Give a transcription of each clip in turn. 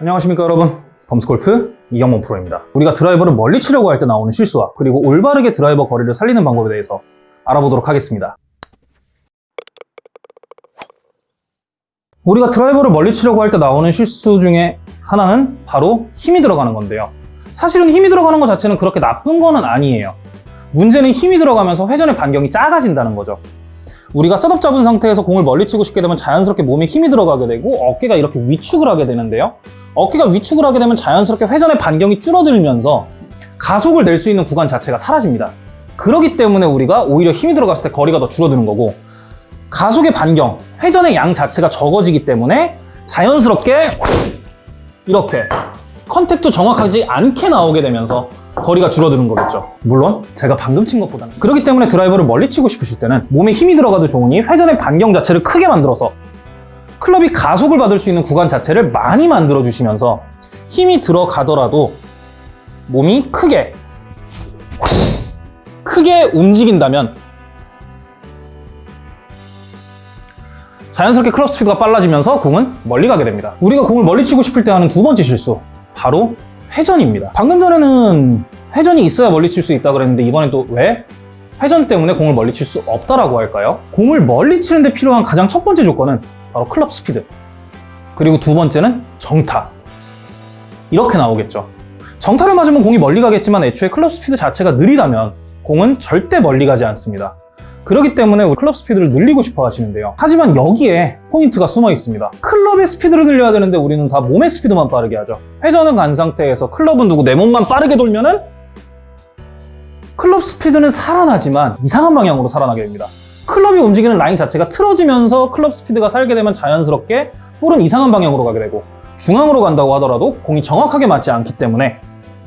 안녕하십니까 여러분. 범스골프 이경문 프로입니다. 우리가 드라이버를 멀리 치려고 할 때 나오는 실수와 그리고 올바르게 드라이버 거리를 살리는 방법에 대해서 알아보도록 하겠습니다. 우리가 드라이버를 멀리 치려고 할 때 나오는 실수 중에 하나는 바로 힘이 들어가는 건데요. 사실은 힘이 들어가는 것 자체는 그렇게 나쁜 거는 아니에요. 문제는 힘이 들어가면서 회전의 반경이 작아진다는 거죠. 우리가 셋업 잡은 상태에서 공을 멀리 치고 싶게 되면 자연스럽게 몸에 힘이 들어가게 되고 어깨가 이렇게 위축을 하게 되는데요 어깨가 위축을 하게 되면 자연스럽게 회전의 반경이 줄어들면서 가속을 낼 수 있는 구간 자체가 사라집니다. 그렇기 때문에 우리가 오히려 힘이 들어갔을 때 거리가 더 줄어드는 거고 가속의 반경, 회전의 양 자체가 적어지기 때문에 자연스럽게 이렇게 contact도 정확하지 않게 나오게 되면서 거리가 줄어드는 거겠죠. 물론 제가 방금 친 것보다는. 그렇기 때문에 드라이버를 멀리 치고 싶으실 때는 몸에 힘이 들어가도 좋으니 회전의 반경 자체를 크게 만들어서 클럽이 가속을 받을 수 있는 구간 자체를 많이 만들어 주시면서 힘이 들어가더라도 몸이 크게 크게 움직인다면 자연스럽게 클럽 스피드가 빨라지면서 공은 멀리 가게 됩니다. 우리가 공을 멀리 치고 싶을 때 하는 두 번째 실수 바로 회전입니다. 방금 전에는 회전이 있어야 멀리 칠 수 있다 그랬는데 이번엔 또 왜? 회전 때문에 공을 멀리 칠 수 없다라고 할까요? 공을 멀리 치는데 필요한 가장 첫 번째 조건은 바로 클럽 스피드. 그리고 두 번째는 정타. 이렇게 나오겠죠. 정타를 맞으면 공이 멀리 가겠지만 애초에 클럽 스피드 자체가 느리다면 공은 절대 멀리 가지 않습니다. 그렇기 때문에 우리 클럽 스피드를 늘리고 싶어 하시는데요. 하지만 여기에 포인트가 숨어 있습니다. 클럽의 스피드를 늘려야 되는데 우리는 다 몸의 스피드만 빠르게 하죠. 회전은 간 상태에서 클럽은 두고 내 몸만 빠르게 돌면은 클럽 스피드는 살아나지만 이상한 방향으로 살아나게 됩니다. 클럽이 움직이는 라인 자체가 틀어지면서 클럽 스피드가 살게 되면 자연스럽게 볼은 이상한 방향으로 가게 되고 중앙으로 간다고 하더라도 공이 정확하게 맞지 않기 때문에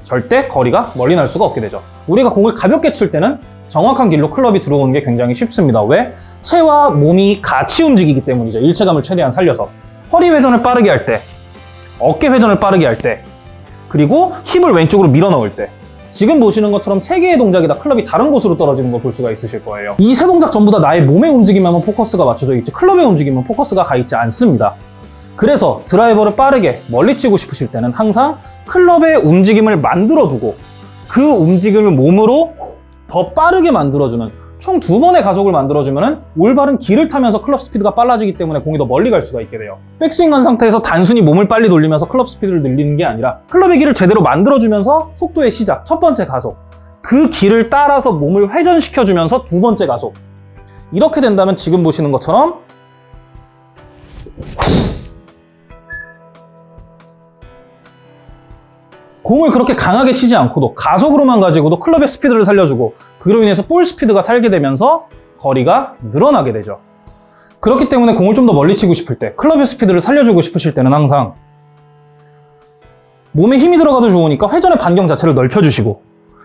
절대 거리가 멀리 날 수가 없게 되죠. 우리가 공을 가볍게 칠 때는 정확한 길로 클럽이 들어오는 게 굉장히 쉽습니다. 왜? 체와 몸이 같이 움직이기 때문이죠. 일체감을 최대한 살려서. 허리 회전을 빠르게 할 때 어깨 회전을 빠르게 할 때 그리고 힙을 왼쪽으로 밀어 넣을 때 지금 보시는 것처럼 세 개의 동작이 다 클럽이 다른 곳으로 떨어지는 걸 볼 수가 있으실 거예요. 이 세 동작 전부 다 나의 몸의 움직임에만 포커스가 맞춰져 있지 클럽의 움직임은 포커스가 가 있지 않습니다. 그래서 드라이버를 빠르게 멀리 치고 싶으실 때는 항상 클럽의 움직임을 만들어두고 그 움직임을 몸으로 더 빠르게 만들어주는 총 두 번의 가속을 만들어주면 올바른 길을 타면서 클럽 스피드가 빨라지기 때문에 공이 더 멀리 갈 수가 있게 돼요. 백스윙한 상태에서 단순히 몸을 빨리 돌리면서 클럽 스피드를 늘리는 게 아니라 클럽의 길을 제대로 만들어주면서 속도의 시작, 첫 번째 가속 그 길을 따라서 몸을 회전시켜주면서 두 번째 가속 이렇게 된다면 지금 보시는 것처럼 공을 그렇게 강하게 치지 않고도 가속으로만 가지고도 클럽의 스피드를 살려주고 그로 인해서 볼 스피드가 살게 되면서 거리가 늘어나게 되죠. 그렇기 때문에 공을 좀 더 멀리 치고 싶을 때 클럽의 스피드를 살려주고 싶으실 때는 항상 몸에 힘이 들어가도 좋으니까 회전의 반경 자체를 넓혀주시고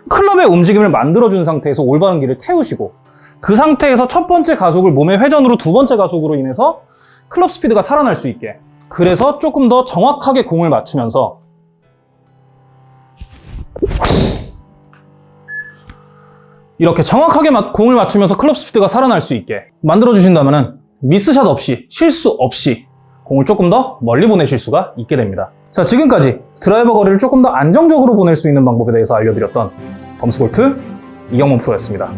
클럽의 움직임을 만들어준 상태에서 올바른 길을 태우시고 그 상태에서 첫 번째 가속을 몸의 회전으로 두 번째 가속으로 인해서 클럽 스피드가 살아날 수 있게 그래서 조금 더 정확하게 공을 맞추면서 이렇게 정확하게 공을 맞추면서 클럽 스피드가 살아날 수 있게 만들어 주신다면 미스샷 없이 실수 없이 공을 조금 더 멀리 보내실 수가 있게 됩니다. 자 지금까지 드라이버 거리를 조금 더 안정적으로 보낼 수 있는 방법에 대해서 알려드렸던 범스골프 이경문 프로였습니다